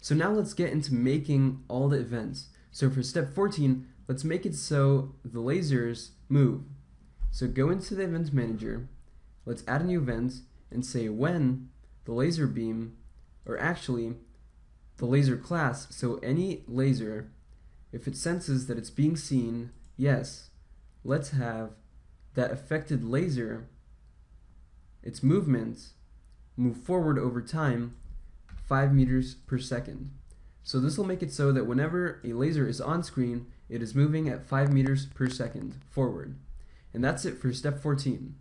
So now let's get into making all the events. So for step 14, let's make it so the lasers move. So go into the event manager, let's add a new event and say when the laser beam, or actually the laser class, so any laser, if it senses that it's being seen, yes, let's have that affected laser, its movement, move forward over time 5 meters per second. So this will make it so that whenever a laser is on screen, it is moving at 5 meters per second forward. And that's it for step 14.